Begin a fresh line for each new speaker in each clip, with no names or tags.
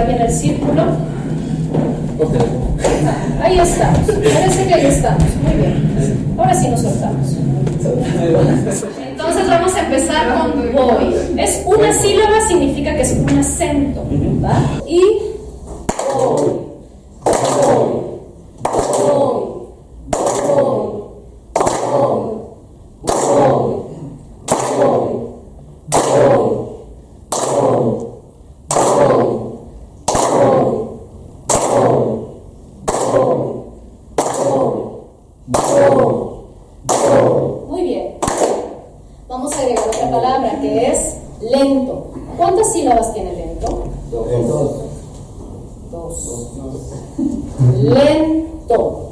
mirar bien el círculo. Ahí estamos. Parece que ahí estamos. Muy bien. Ahora sí nos soltamos. Entonces vamos a empezar con voy. Es una sílaba, significa que es un acento. ¿va? Y Lento.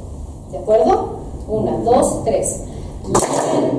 ¿De acuerdo? Una, dos, tres. Lento.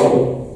Paulo.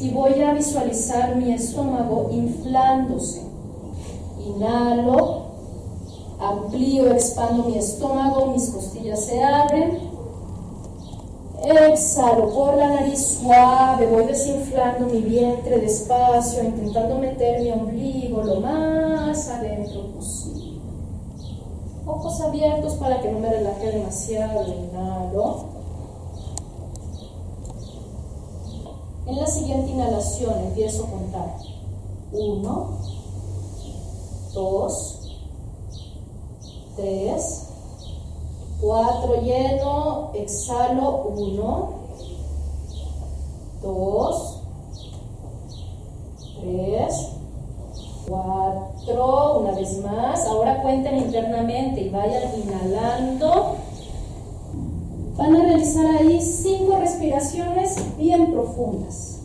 Y voy a visualizar mi estómago inflándose. Inhalo, amplío, expando mi estómago, mis costillas se abren. Exhalo por la nariz suave, voy desinflando mi vientre despacio, intentando meter mi ombligo lo más adentro posible. Ojos abiertos para que no me relaje demasiado. Inhalo. En la siguiente inhalación empiezo a contar. Uno, dos, tres, cuatro, lleno, exhalo, uno, dos, tres, cuatro, una vez más. Ahora cuenten internamente y vayan inhalando Van a realizar ahí cinco respiraciones bien profundas.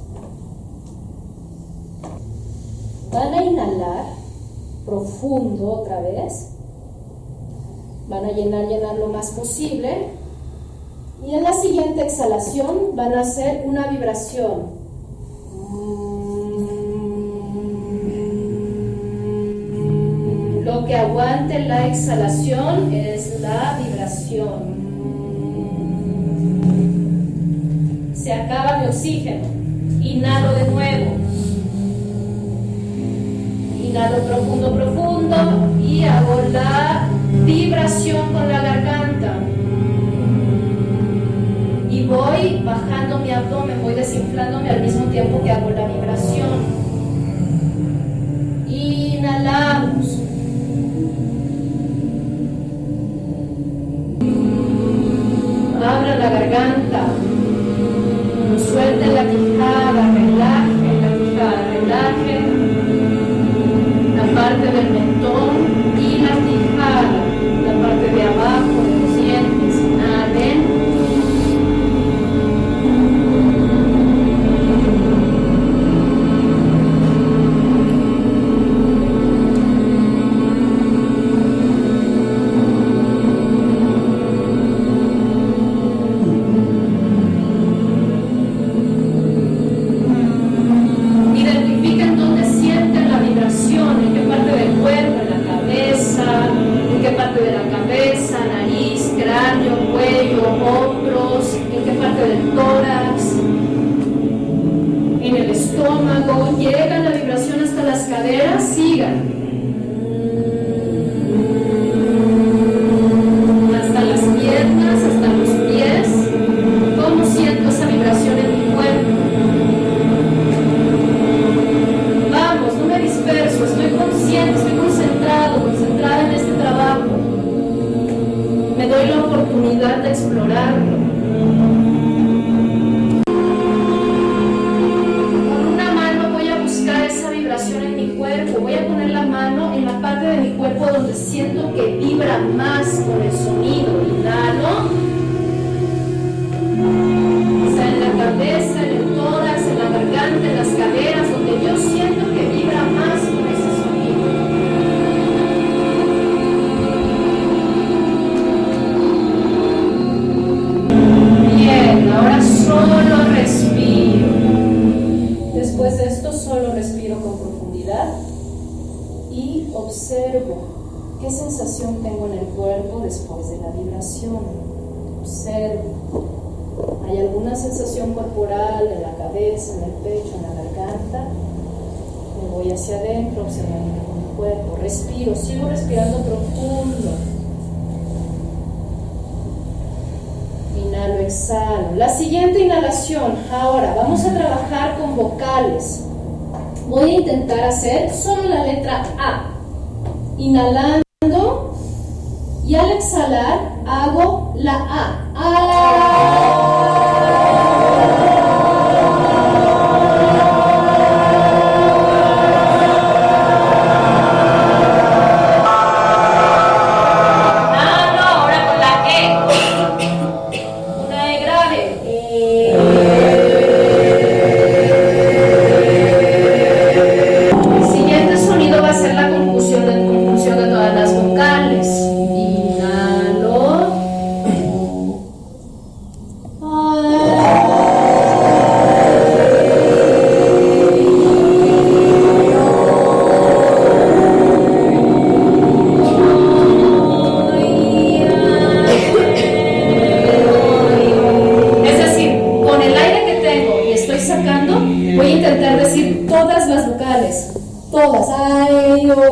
Van a inhalar profundo otra vez. Van a llenar, llenar lo más posible. Y en la siguiente exhalación van a hacer una vibración. Lo que aguante la exhalación es la vibración. Se acaba mi oxígeno. Inhalo de nuevo. Inhalo profundo, profundo y hago la vibración con la garganta. Y voy bajando mi abdomen, voy desinflándome al mismo tiempo que hago la vibración. Inhalamos. Abra la garganta. La quijada, relajen la quijada, relajen la parte del mentón consumir en el cuerpo después de la vibración. Observa. ¿Hay alguna sensación corporal en la cabeza, en el pecho, en la garganta? Me voy hacia adentro observando mi cuerpo. Respiro, sigo respirando profundo. Inhalo, exhalo. La siguiente inhalación, ahora vamos a trabajar con vocales. Voy a intentar hacer solo la letra A. Inhalando y al exhalar hago la A. A.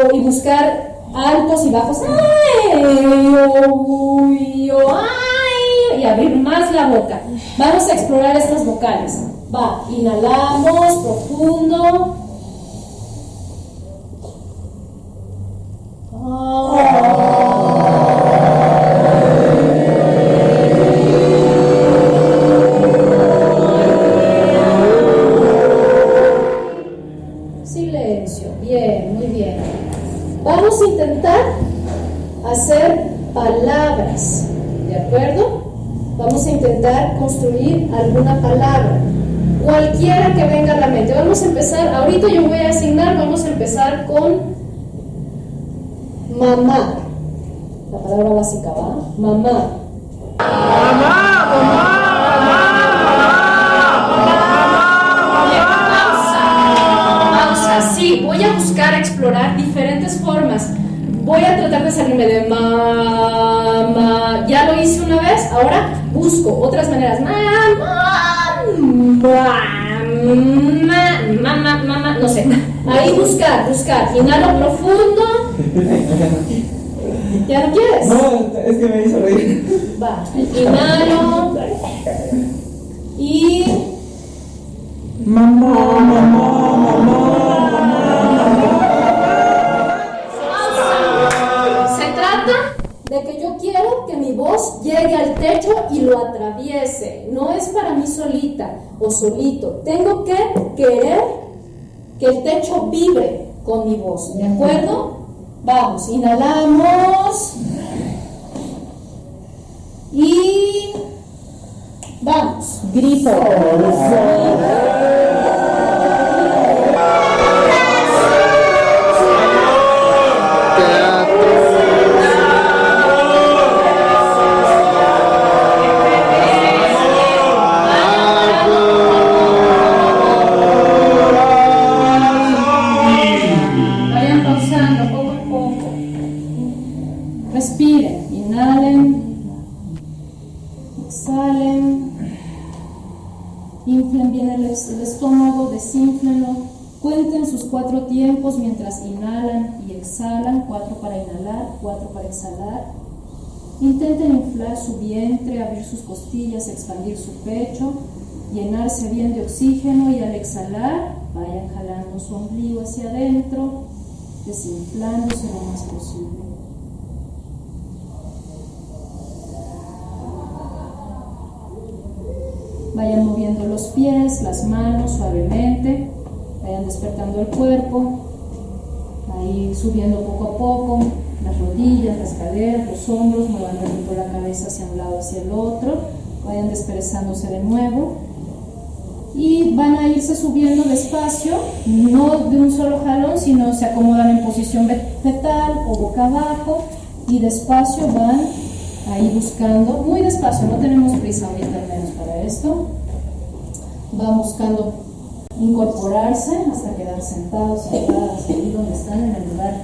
Oh, y buscar altos y bajos. Ay, oh, uy, oh, ay, y abrir más la boca. Vamos a explorar estas vocales. Va, inhalamos profundo. Silencio, muy bien. Vamos a intentar hacer palabras, ¿de acuerdo? Vamos a intentar construir alguna palabra, cualquiera que venga a la mente. Vamos a empezar, ahorita yo voy a asignar, vamos a empezar con mamá. La palabra básica va, mamá. Pausa, sí, voy a buscar explorar diferentes formas. Voy a tratar de salirme de mamá. Ya lo hice una vez, ahora busco otras maneras. Mamá, mamá, mamá, mamá, no sé. Ahí buscar, buscar. Inhalo profundo. ¿Ya no quieres?
No, es que me hizo reír.
Va, inhalo. Y
Mamá, mamá, mamá.
Es para mí solita o solito. Tengo que querer que el techo vibre con mi voz. ¿De acuerdo? Vamos, inhalamos. Y vamos. Grito. El, es- el estómago, desínflenlo. Cuenten sus cuatro tiempos mientras inhalan y exhalan, cuatro para inhalar, cuatro para exhalar. Intenten inflar su vientre, abrir sus costillas, expandir su pecho, llenarse bien de oxígeno y al exhalar vayan jalando su ombligo hacia adentro, desinflándose lo más posible. Vayan moviendo los pies, las manos suavemente, vayan despertando el cuerpo, ahí subiendo poco a poco, las rodillas, las caderas, los hombros, muevan poquito la cabeza hacia un lado, hacia el otro, vayan desperezándose de nuevo y van a irse subiendo despacio, no de un solo jalón, sino se acomodan en posición fetal o boca abajo y despacio van ahí buscando, muy despacio, no tenemos prisa ahorita esto, van buscando incorporarse hasta quedar sentados, sentadas, ahí donde están en el lugar